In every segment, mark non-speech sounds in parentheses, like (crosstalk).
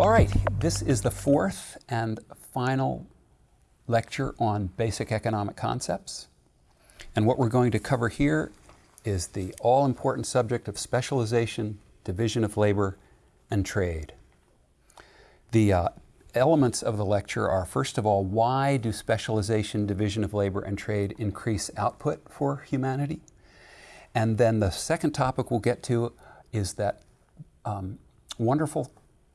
All right, this is the fourth and final lecture on basic economic concepts. And what we're going to cover here is the all-important subject of specialization, division of labor, and trade. The uh, elements of the lecture are, first of all, why do specialization, division of labor, and trade increase output for humanity? And then the second topic we'll get to is that um, wonderful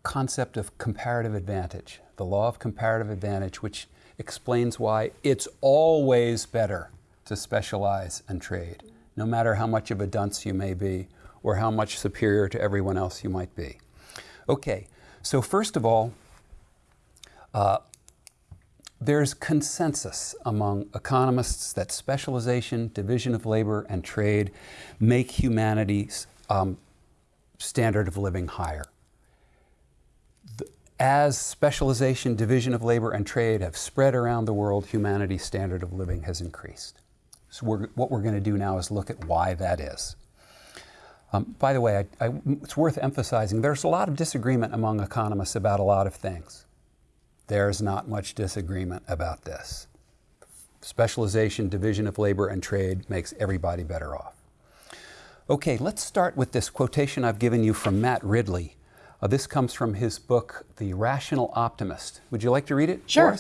concept of comparative advantage, the law of comparative advantage, which explains why it's always better to specialize and trade, no matter how much of a dunce you may be or how much superior to everyone else you might be. Okay, so first of all, uh, there's consensus among economists that specialization, division of labor, and trade make humanity's um, standard of living higher. As specialization, division of labor, and trade have spread around the world, humanity's standard of living has increased. So we're, what we're going to do now is look at why that is. Um, by the way, I, I, it's worth emphasizing there's a lot of disagreement among economists about a lot of things. There's not much disagreement about this. Specialization, division of labor, and trade makes everybody better off. Okay, let's start with this quotation I've given you from Matt Ridley. Uh, this comes from his book, The Rational Optimist. Would you like to read it? Sure.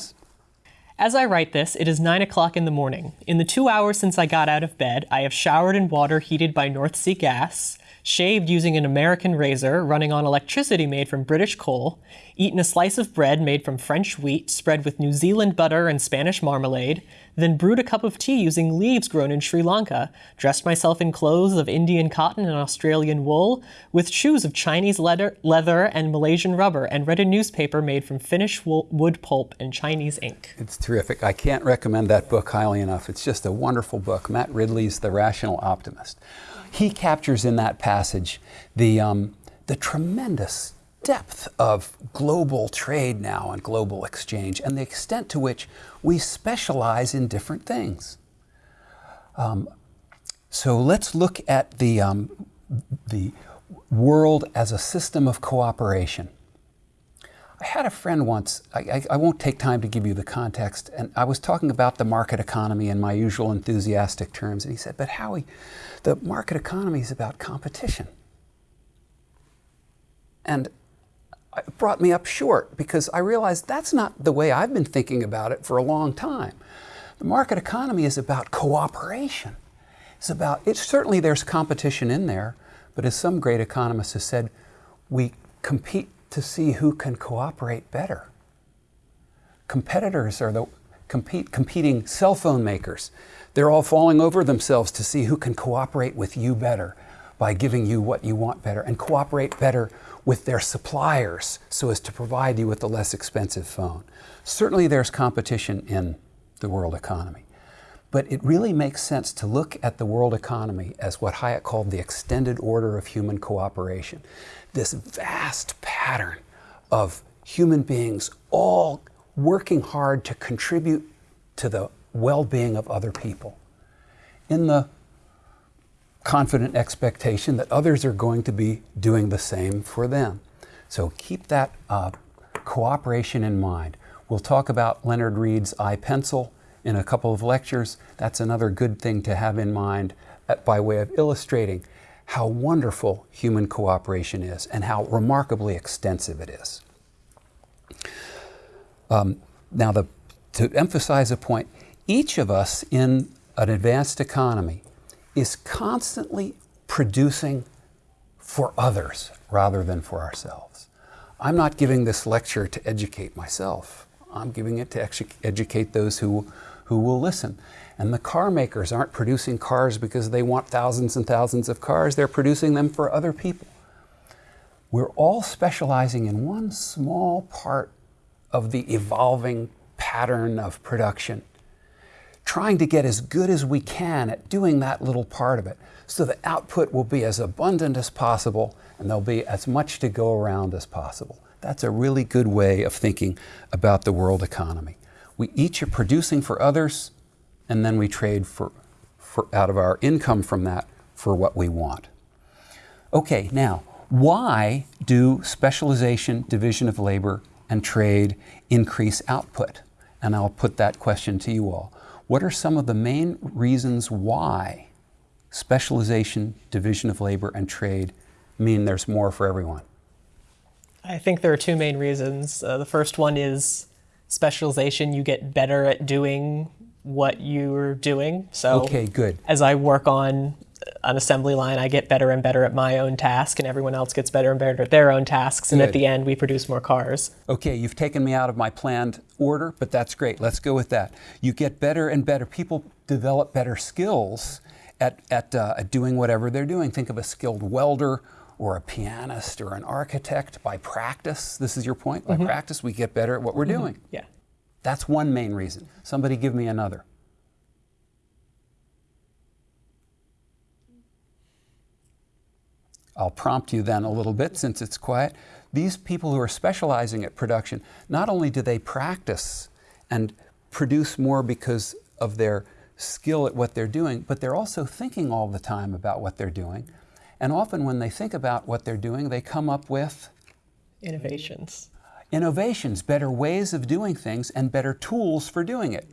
As I write this, it is 9 o'clock in the morning. In the two hours since I got out of bed, I have showered in water heated by North Sea gas, shaved using an American razor running on electricity made from British coal, eaten a slice of bread made from French wheat spread with New Zealand butter and Spanish marmalade, then brewed a cup of tea using leaves grown in Sri Lanka, dressed myself in clothes of Indian cotton and Australian wool, with shoes of Chinese leather, leather and Malaysian rubber, and read a newspaper made from Finnish wood pulp and Chinese ink. It's terrific. I can't recommend that book highly enough. It's just a wonderful book. Matt Ridley's The Rational Optimist he captures in that passage the, um, the tremendous depth of global trade now and global exchange and the extent to which we specialize in different things. Um, so let's look at the, um, the world as a system of cooperation. I had a friend once, I, I, I, won't take time to give you the context, and I was talking about the market economy in my usual enthusiastic terms, and he said, but Howie, the market economy is about competition. And it brought me up short because I realized that's not the way I've been thinking about it for a long time. The market economy is about cooperation. It's about, it, certainly there's competition in there, but as some great economists have said, we compete to see who can cooperate better. Competitors are the compete, competing cell phone makers. They're all falling over themselves to see who can cooperate with you better by giving you what you want better and cooperate better with their suppliers so as to provide you with a less expensive phone. Certainly there's competition in the world economy. But it really makes sense to look at the world economy as what Hayek called the extended order of human cooperation. This vast pattern of human beings all working hard to contribute to the well-being of other people in the confident expectation that others are going to be doing the same for them. So keep that uh, cooperation in mind. We'll talk about Leonard Read's I-Pencil in a couple of lectures. That's another good thing to have in mind uh, by way of illustrating how wonderful human cooperation is and how remarkably extensive it is. Um, now, the, to emphasize a point, each of us in an advanced economy is constantly producing for others rather than for ourselves. I'm not giving this lecture to educate myself. I'm giving it to educate those who, who will listen. And the car makers aren't producing cars because they want thousands and thousands of cars. They're producing them for other people. We're all specializing in one small part of the evolving pattern of production trying to get as good as we can at doing that little part of it so the output will be as abundant as possible and there'll be as much to go around as possible. That's a really good way of thinking about the world economy. We each are producing for others and then we trade for, for out of our income from that for what we want. Okay, now, Why do specialization, division of labor, and trade increase output? And I'll put that question to you all. What are some of the main reasons why specialization, division of labor, and trade mean there's more for everyone? I think there are two main reasons. Uh, the first one is specialization. You get better at doing what you're doing. So, Okay, good. as I work on an assembly line, I get better and better at my own task, and everyone else gets better and better at their own tasks. And at the end, we produce more cars. Okay, you've taken me out of my planned order, but that's great. Let's go with that. You get better and better. People develop better skills at, at, uh, at doing whatever they're doing. Think of a skilled welder or a pianist or an architect by practice. This is your point. By mm-hmm. practice, we get better at what we're mm-hmm. doing. Yeah. That's one main reason. Somebody give me another. I'll prompt you then a little bit since it's quiet. These people who are specializing at production, not only do they practice and produce more because of their skill at what they're doing, but they're also thinking all the time about what they're doing. And often when they think about what they're doing, they come up with Innovations. innovations, better ways of doing things, and better tools for doing it.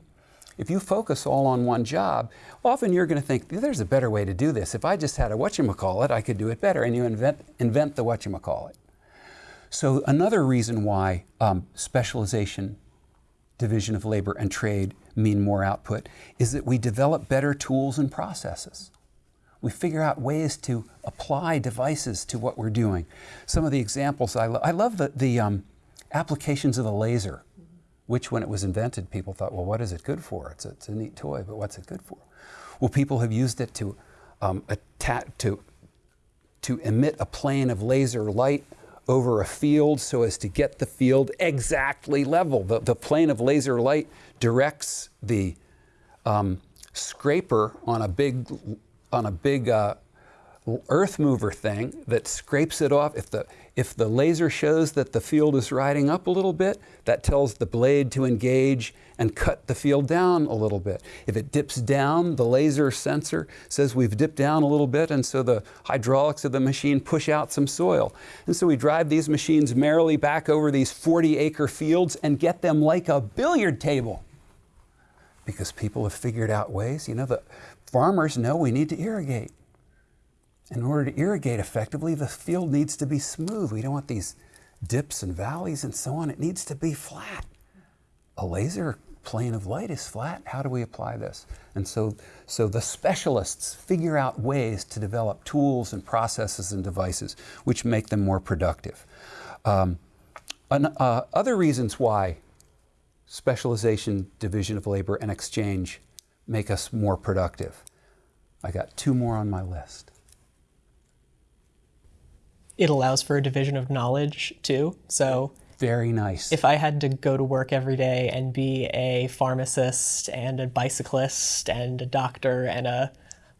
If you focus all on one job, often you're going to think, there's a better way to do this. If I just had a whatchamacallit, I could do it better. And you invent, invent the whatchamacallit. So another reason why um, specialization, division of labor, and trade mean more output is that we develop better tools and processes. We figure out ways to apply devices to what we're doing. Some of the examples I, lo- I love the, the um, applications of the laser, which when it was invented, people thought, well, what is it good for? It's a, it's a neat toy, but what's it good for? Well, people have used it to, um, to, to emit a plane of laser light over a field so as to get the field exactly level. The, the plane of laser light directs the um, scraper on a big on a big uh, earth mover thing that scrapes it off. If the if the laser shows that the field is riding up a little bit, that tells the blade to engage and cut the field down a little bit. If it dips down, the laser sensor says we've dipped down a little bit, and so the hydraulics of the machine push out some soil. And so we drive these machines merrily back over these 40 acre fields and get them like a billiard table because people have figured out ways. You know, the farmers know we need to irrigate. In order to irrigate effectively, the field needs to be smooth. We don't want these dips and valleys and so on. It needs to be flat. A laser plane of light is flat. How do we apply this? And so, so the specialists figure out ways to develop tools and processes and devices which make them more productive. Um, an- uh, other reasons why specialization, division of labor, and exchange make us more productive. I got two more on my list. It allows for a division of knowledge too. So Very nice. if I had to go to work every day and be a pharmacist and a bicyclist and a doctor and a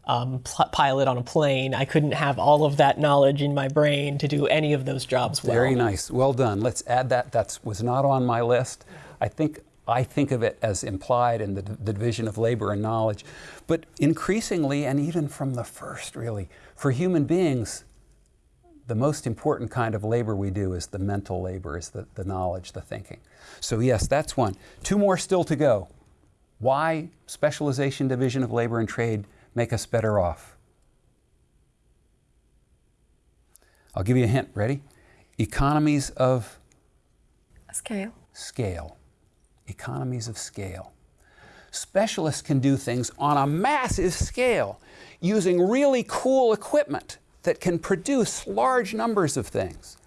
um, pilot on a plane, I couldn't have all of that knowledge in my brain to do any of those jobs well. Very nice. Well done. Let's add that. That was not on my list. I think I think of it as implied in the, the division of labor and knowledge. But increasingly, and even from the first, really, for human beings, the most important kind of labor we do is the mental labor, is the, the knowledge, the thinking. So, yes, that's one. Two more still to go. Why specialization, division of labor, and trade make us better off? I'll give you a hint. Ready? Economies of Scale. scale. Economies of scale. Specialists can do things on a massive scale using really cool equipment that can produce large numbers of things.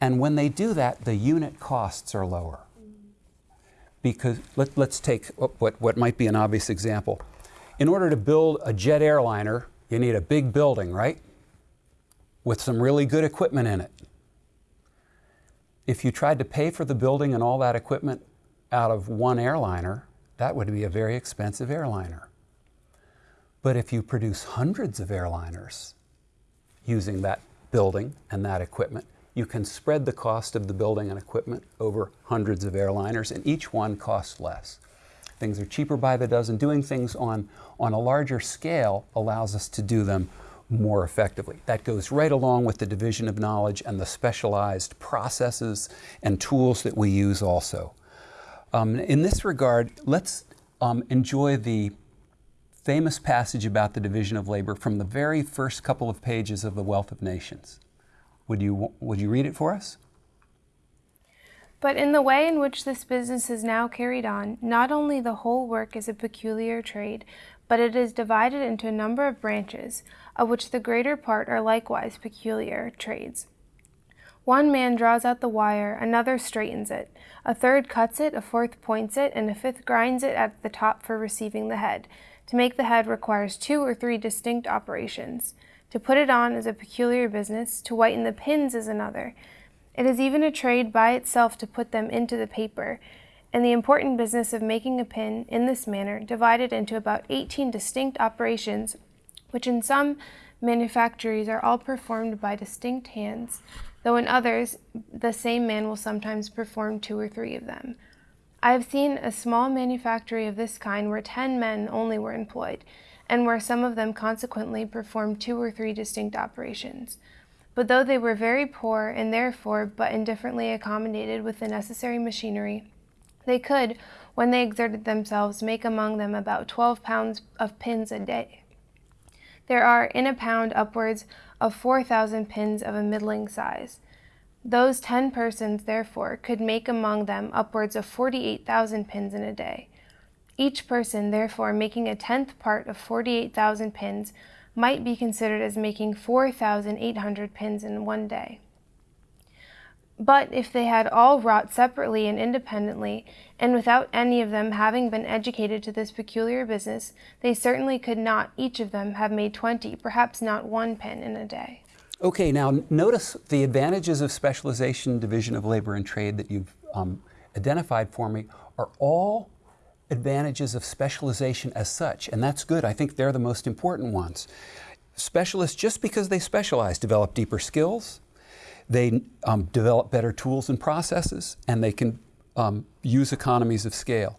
And when they do that, the unit costs are lower. Because let, us take what, what might be an obvious example. In order to build a jet airliner, you need a big building, right? With some really good equipment in it if you tried to pay for the building and all that equipment out of one airliner, that would be a very expensive airliner. But if you produce hundreds of airliners using that building and that equipment, you can spread the cost of the building and equipment over hundreds of airliners, and each one costs less. Things are cheaper by the dozen. Doing things on, on a larger scale allows us to do them more effectively. That goes right along with the division of knowledge and the specialized processes and tools that we use also. Um, in this regard, let's um, enjoy the famous passage about the division of labor from the very first couple of pages of The Wealth of Nations. Would you, would you read it for us? But in the way in which this business is now carried on, not only the whole work is a peculiar trade, but it is divided into a number of branches, of which the greater part are likewise peculiar trades. One man draws out the wire, another straightens it, a third cuts it, a fourth points it, and a fifth grinds it at the top for receiving the head. To make the head requires two or three distinct operations. To put it on is a peculiar business, to whiten the pins is another. It is even a trade by itself to put them into the paper, and the important business of making a pin in this manner divided into about 18 distinct operations, which in some manufactories are all performed by distinct hands, though in others the same man will sometimes perform two or three of them. I have seen a small manufactory of this kind where ten men only were employed, and where some of them consequently performed two or three distinct operations. But though they were very poor and therefore but indifferently accommodated with the necessary machinery, they could, when they exerted themselves, make among them about twelve pounds of pins a day. There are in a pound upwards of four thousand pins of a middling size. Those ten persons, therefore, could make among them upwards of forty eight thousand pins in a day. Each person, therefore, making a tenth part of forty eight thousand pins might be considered as making four thousand eight hundred pins in one day. But if they had all wrought separately and independently, and without any of them having been educated to this peculiar business, they certainly could not, each of them, have made twenty, perhaps not one pin in a day. Okay, now notice the advantages of specialization, division of labor and trade that you've um, identified for me are all advantages of specialization as such, and that's good. I think they're the most important ones. Specialists, just because they specialize, develop deeper skills, they um, develop better tools and processes, and they can um, use economies of scale.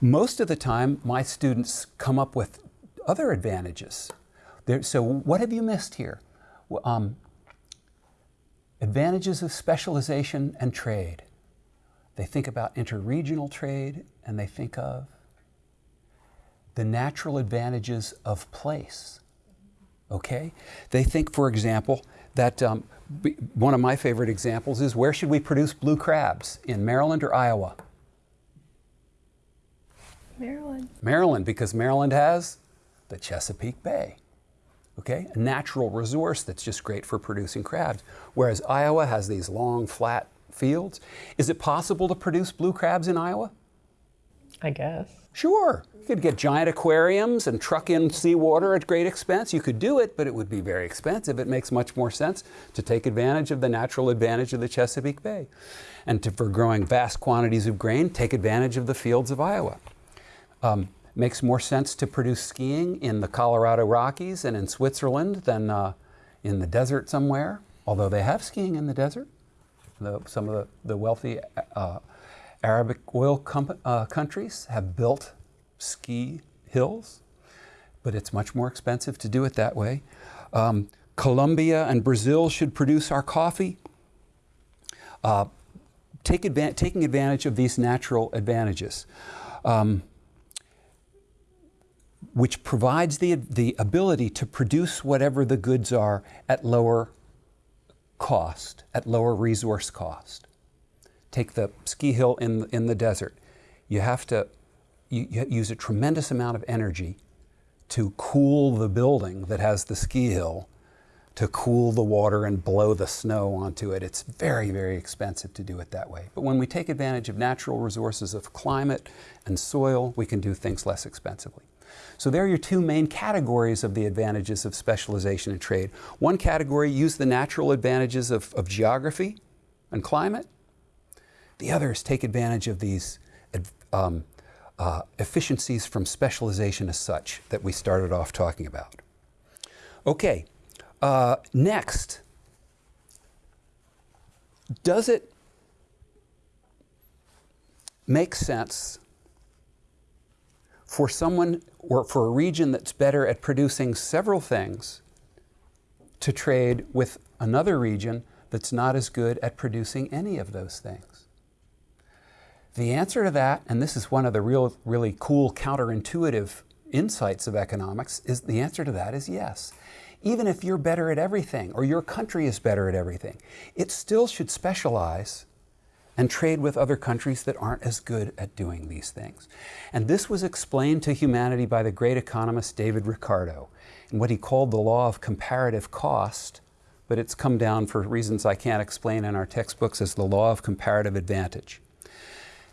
Most of the time, my students come up with other advantages. There, so what have you missed here? Um, advantages of specialization and trade. They think about interregional trade and they think of the natural advantages of place. Okay? They think, for example, that um, one of my favorite examples is where should we produce blue crabs? In Maryland or Iowa? Maryland. Maryland, because Maryland has the Chesapeake Bay. Okay? A natural resource that's just great for producing crabs. Whereas Iowa has these long, flat fields. Is it possible to produce blue crabs in Iowa? I guess. Sure. You could get giant aquariums and truck in seawater at great expense. You could do it, but it would be very expensive. It makes much more sense to take advantage of the natural advantage of the Chesapeake Bay. And to, for growing vast quantities of grain, take advantage of the fields of Iowa. Um, makes more sense to produce skiing in the Colorado Rockies and in Switzerland than uh, in the desert somewhere, although they have skiing in the desert. The, some of the, the wealthy uh, Arabic oil uh, countries have built ski hills, but it's much more expensive to do it that way. Um, Colombia and Brazil should produce our coffee. Uh, take taking advantage of these natural advantages, um, which provides the, the ability to produce whatever the goods are at lower cost, at lower resource cost take the ski hill in, in the desert. You have to you, you use a tremendous amount of energy to cool the building that has the ski hill, to cool the water and blow the snow onto it. It's very, very expensive to do it that way. But when we take advantage of natural resources of climate and soil, we can do things less expensively. So there are your two main categories of the advantages of specialization in trade. One category, use the natural advantages of, of geography and climate. The others take advantage of these um, uh, efficiencies from specialization as such that we started off talking about. Okay, uh, next, does it make sense for someone or for a region that's better at producing several things to trade with another region that's not as good at producing any of those things? The answer to that, and this is one of the real, really cool counterintuitive insights of economics, is the answer to that is yes. Even if you're better at everything or your country is better at everything, it still should specialize and trade with other countries that aren't as good at doing these things. And this was explained to humanity by the great economist David Ricardo in what he called the law of comparative cost, but it's come down for reasons I can't explain in our textbooks as the law of comparative advantage.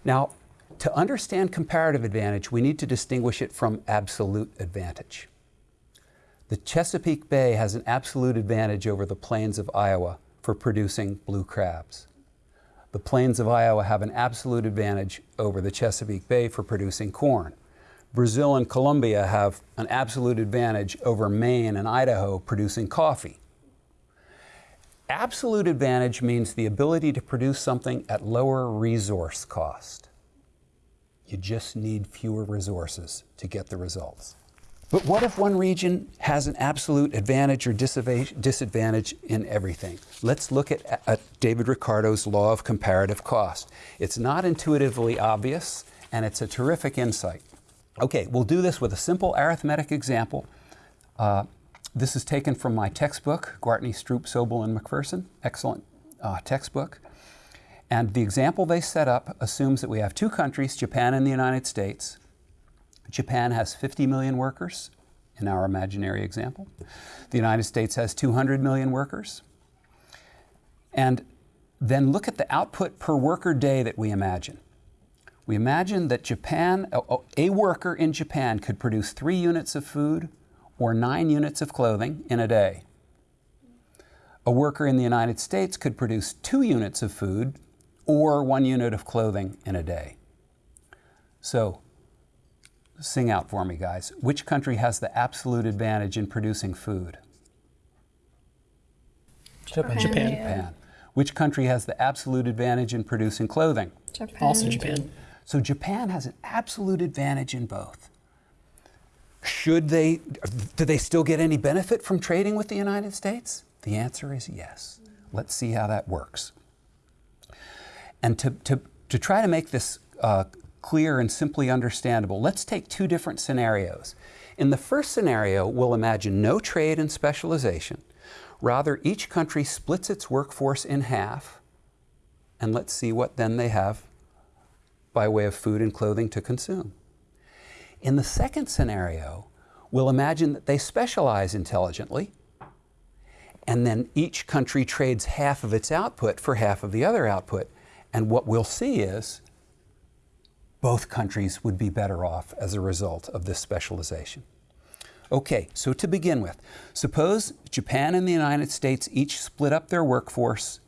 Now, to understand comparative advantage, we need to distinguish it from absolute advantage. The Chesapeake Bay has an absolute advantage over the plains of Iowa for producing blue crabs. The plains of Iowa have an absolute advantage over the Chesapeake Bay for producing corn. Brazil and Colombia have an absolute advantage over Maine and Idaho producing coffee. Absolute advantage means the ability to produce something at lower resource cost. You just need fewer resources to get the results. But what if one region has an absolute advantage or disadvantage in everything? Let's look at, at, David Ricardo's law of comparative cost. It's not intuitively obvious, and it's a terrific insight. Okay, we'll do this with a simple arithmetic example. Uh, this is taken from my textbook, Gwartney, Stroup, Sobel, and McPherson. Excellent uh, textbook. And the example they set up assumes that we have two countries, Japan and the United States, Japan has 50 million workers in our imaginary example. The United States has 200 million workers. And then look at the output per worker day that we imagine. We imagine that Japan, a worker in Japan could produce three units of food or nine units of clothing in a day. A worker in the United States could produce two units of food or one unit of clothing in a day. So Sing out for me, guys. Which country has the absolute advantage in producing food? Japan. Japan. Japan. Which country has the absolute advantage in producing clothing? Japan. Also Japan. So Japan has an absolute advantage in both. Should they, do they still get any benefit from trading with the United States? The answer is yes. Let's see how that works. And to, to, to try to make this uh, clear and simply understandable, let's take two different scenarios. In the first scenario, we'll imagine no trade and specialization. Rather, each country splits its workforce in half, and let's see what then they have by way of food and clothing to consume. In the second scenario, we'll imagine that they specialize intelligently, and then each country trades half of its output for half of the other output. And what we'll see is both countries would be better off as a result of this specialization. Okay, so to begin with, suppose Japan and the United States each split up their workforce,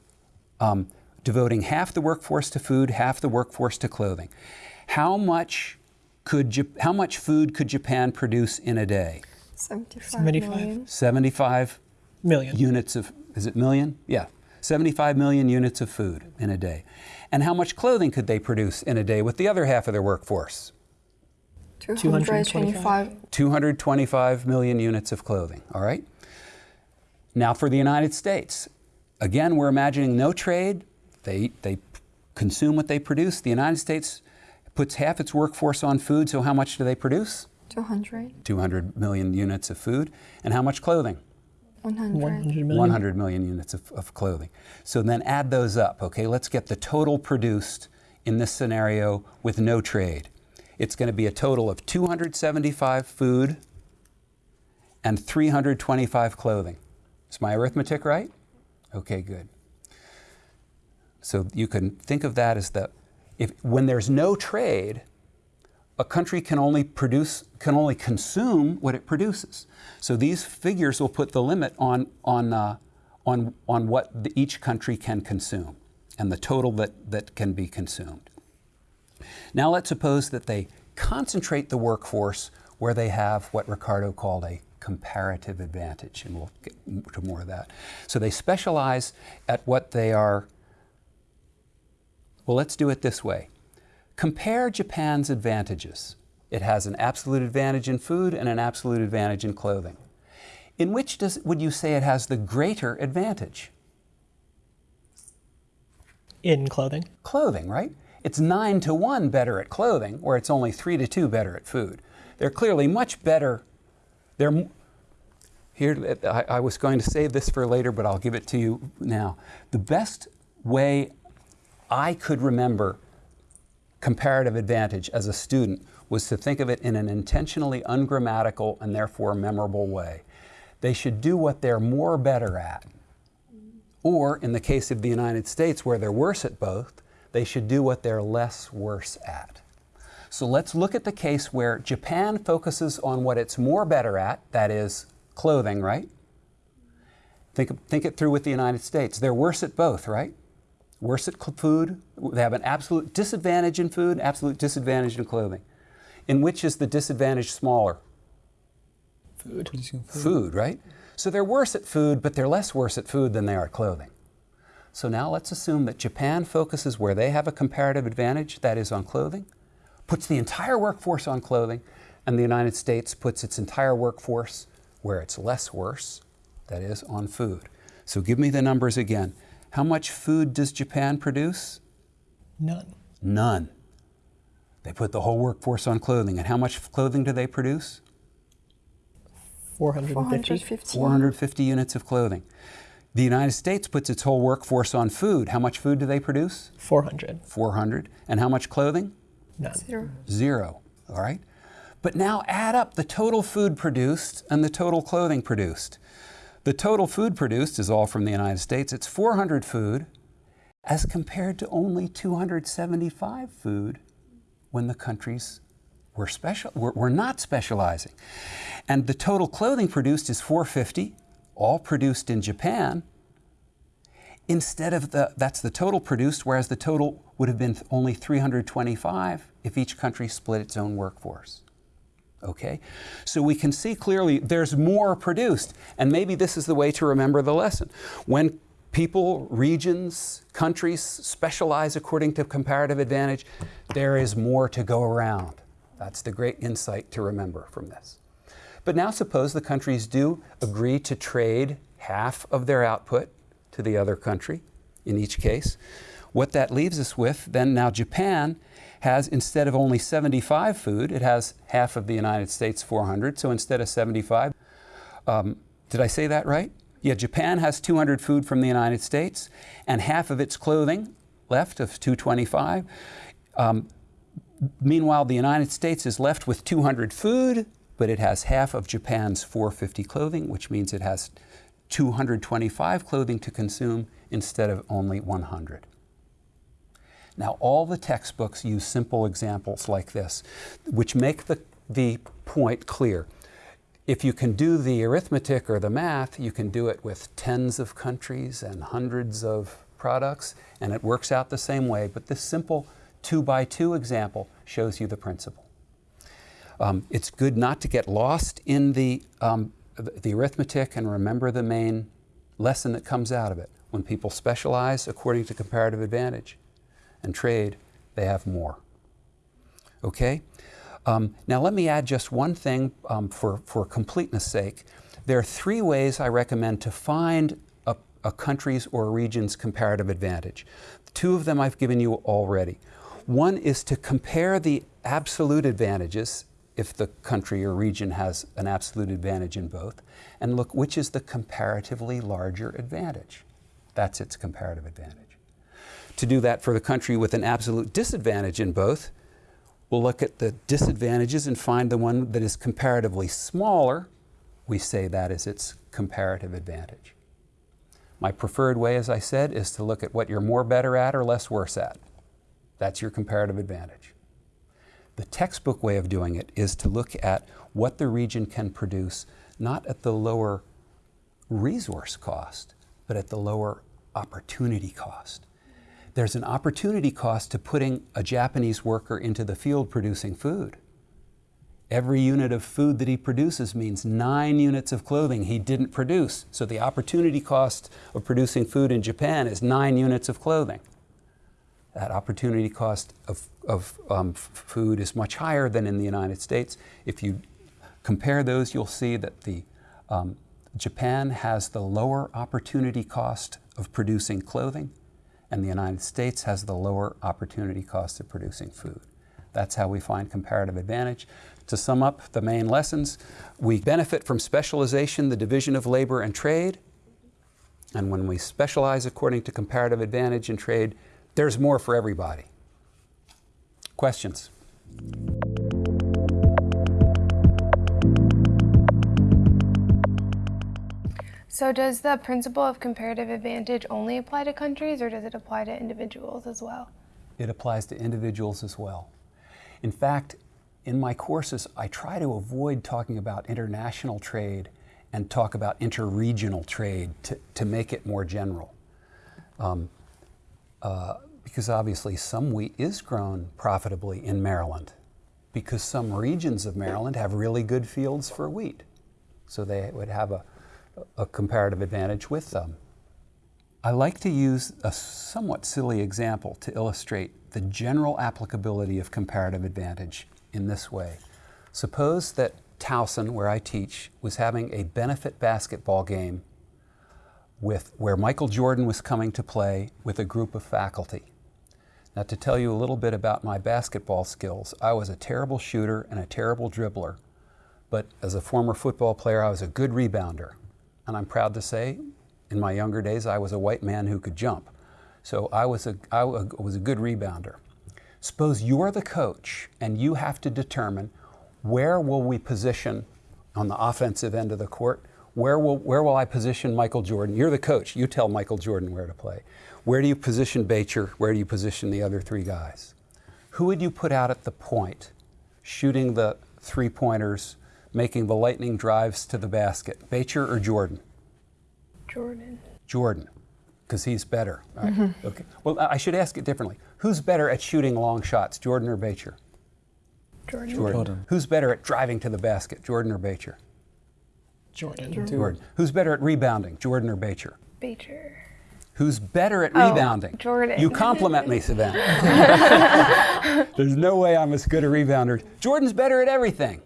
um, devoting half the workforce to food, half the workforce to clothing. How much could how much food could Japan produce in a day? 75, 75. million. 75 Million. units of is it million? Yeah. 75 million units of food in a day. And how much clothing could they produce in a day with the other half of their workforce? 225. 225 million units of clothing, all right? Now for the United States, again, we're imagining no trade. They, they consume what they produce. The United States puts half its workforce on food, so how much do they produce? 200. 200 million units of food. And how much clothing? 100. 100 million. 100 million units of, of clothing. So then add those up, okay? Let's get the total produced in this scenario with no trade. It's going to be a total of 275 food and 325 clothing. Is my arithmetic right? Okay, good. So you can think of that as the, if, when there's no trade, a country can only produce, can only consume what it produces. So these figures will put the limit on, on, uh, on, on what the, each country can consume and the total that, that can be consumed. Now let's suppose that they concentrate the workforce where they have what Ricardo called a comparative advantage, and we'll get to more of that. So they specialize at what they are. Well, let's do it this way. Compare Japan's advantages. It has an absolute advantage in food and an absolute advantage in clothing. In which does, would you say it has the greater advantage? In clothing. Clothing, right? It's 9 to 1 better at clothing, or it's only 3 to 2 better at food. They're clearly much better. They're here. I, I was going to save this for later, but I'll give it to you now. The best way I could remember comparative advantage as a student was to think of it in an intentionally ungrammatical and therefore memorable way. They should do what they're more better at. Or, in the case of the United States, where they're worse at both, they should do what they're less worse at. So let's look at the case where Japan focuses on what it's more better at, that is, clothing, right? Think, think it through with the United States. They're worse at both, right? Worse at food. They have an absolute disadvantage in food, absolute disadvantage in clothing. In which is the disadvantage smaller? Food. Food, right? So they're worse at food, but they're less worse at food than they are at clothing. So now let's assume that Japan focuses where they have a comparative advantage, that is on clothing, puts the entire workforce on clothing, and the United States puts its entire workforce where it's less worse, that is on food. So give me the numbers again. How much food does Japan produce? None. None. They put the whole workforce on clothing. And how much clothing do they produce? 450. 450. 450 units of clothing. The United States puts its whole workforce on food. How much food do they produce? 400. 400. And how much clothing? None. Zero. Zero. All right? But now add up the total food produced and the total clothing produced. The total food produced is all from the United States. It's 400 food as compared to only 275 food when the countries were, special, were, were not specializing. And the total clothing produced is 450, all produced in Japan, instead of the, that's the total produced, whereas the total would have been only 325 if each country split its own workforce. Okay? So we can see clearly there's more produced, and maybe this is the way to remember the lesson. When people, regions, countries specialize according to comparative advantage, there is more to go around. That's the great insight to remember from this. But now suppose the countries do agree to trade half of their output to the other country in each case. What that leaves us with, then now Japan has, instead of only 75 food, it has half of the United States 400. So instead of 75, um, did I say that right? Yeah, Japan has 200 food from the United States and half of its clothing left of 225. Um, meanwhile, the United States is left with 200 food, but it has half of Japan's 450 clothing, which means it has 225 clothing to consume instead of only 100. Now, all the textbooks use simple examples like this, which make the, the point clear. If you can do the arithmetic or the math, you can do it with tens of countries and hundreds of products, and it works out the same way. But this simple two by two example shows you the principle. Um, it's good not to get lost in the, um, the arithmetic and remember the main lesson that comes out of it. When people specialize according to comparative advantage and trade, they have more. Okay? Um, now, let me add just one thing um, for, for completeness sake. There are three ways I recommend to find a, a country's or a region's comparative advantage. Two of them I've given you already. One is to compare the absolute advantages if the country or region has an absolute advantage in both, and look which is the comparatively larger advantage. That's its comparative advantage. To do that for the country with an absolute disadvantage in both, we'll look at the disadvantages and find the one that is comparatively smaller. We say that is its comparative advantage. My preferred way, as I said, is to look at what you're more better at or less worse at. That's your comparative advantage. The textbook way of doing it is to look at what the region can produce, not at the lower resource cost, but at the lower opportunity cost. There's an opportunity cost to putting a Japanese worker into the field producing food. Every unit of food that he produces means nine units of clothing he didn't produce. So the opportunity cost of producing food in Japan is nine units of clothing that opportunity cost of, of um, food is much higher than in the United States. If you compare those, you'll see that the, um, Japan has the lower opportunity cost of producing clothing, and the United States has the lower opportunity cost of producing food. That's how we find comparative advantage. To sum up the main lessons, we benefit from specialization, the division of labor and trade. And when we specialize according to comparative advantage in trade, there's more for everybody. Questions? So, does the principle of comparative advantage only apply to countries or does it apply to individuals as well? It applies to individuals as well. In fact, in my courses, I try to avoid talking about international trade and talk about interregional trade to, to make it more general. Um, uh, because obviously some wheat is grown profitably in Maryland because some regions of Maryland have really good fields for wheat. So they would have a, a comparative advantage with them. I like to use a somewhat silly example to illustrate the general applicability of comparative advantage in this way. Suppose that Towson, where I teach, was having a benefit basketball game with, where Michael Jordan was coming to play with a group of faculty. Now, to tell you a little bit about my basketball skills, I was a terrible shooter and a terrible dribbler, but as a former football player, I was a good rebounder. And I'm proud to say, in my younger days, I was a white man who could jump. So I was a, I was a good rebounder. Suppose you're the coach and you have to determine where will we position on the offensive end of the court? Where will, where will I position Michael Jordan? You're the coach. You tell Michael Jordan where to play. Where do you position Baetjer? Where do you position the other three guys? Who would you put out at the point, shooting the three pointers, making the lightning drives to the basket? Baetjer or Jordan? Jordan. Jordan, because he's better. Right? Mm-hmm. Okay. Well, I should ask it differently. Who's better at shooting long shots, Jordan or Baetjer? Jordan. Jordan. Jordan. Who's better at driving to the basket, Jordan or Baetjer? Jordan. Jordan. Who's better at rebounding, Jordan or Baetjer? Baetjer. Who's better at Oh, rebounding? Jordan. You compliment me, Savannah. (laughs) There's no way I'm as good a rebounder. Jordan's better at everything,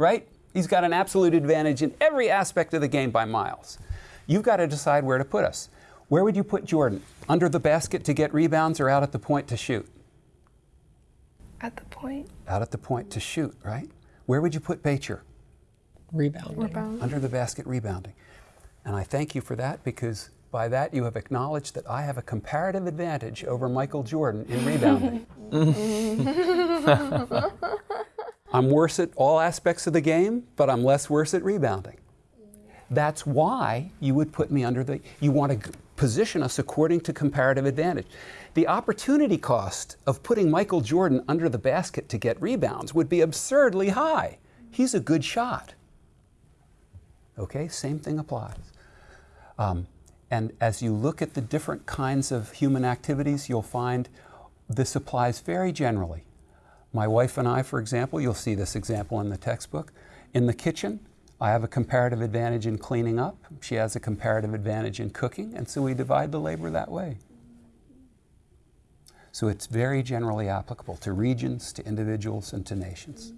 right? He's got an absolute advantage in every aspect of the game by miles. You've got to decide where to put us. Where would you put Jordan? Under the basket to get rebounds or out at the point to shoot? At the point. Out at the point to shoot, right? Where would you put Baetjer? Rebounding. Rebound. Under the basket rebounding. And I thank you for that because by that you have acknowledged that I have a comparative advantage over Michael Jordan in rebounding. (laughs) (laughs) I'm worse at all aspects of the game, but I'm less worse at rebounding. That's why you would put me under the, you want to position us according to comparative advantage. The opportunity cost of putting Michael Jordan under the basket to get rebounds would be absurdly high. He's a good shot. Okay, same thing applies. Um, and as you look at the different kinds of human activities, you'll find this applies very generally. My wife and I, for example, you'll see this example in the textbook. In the kitchen, I have a comparative advantage in cleaning up. She has a comparative advantage in cooking, and so we divide the labor that way. So it's very generally applicable to regions, to individuals, and to nations.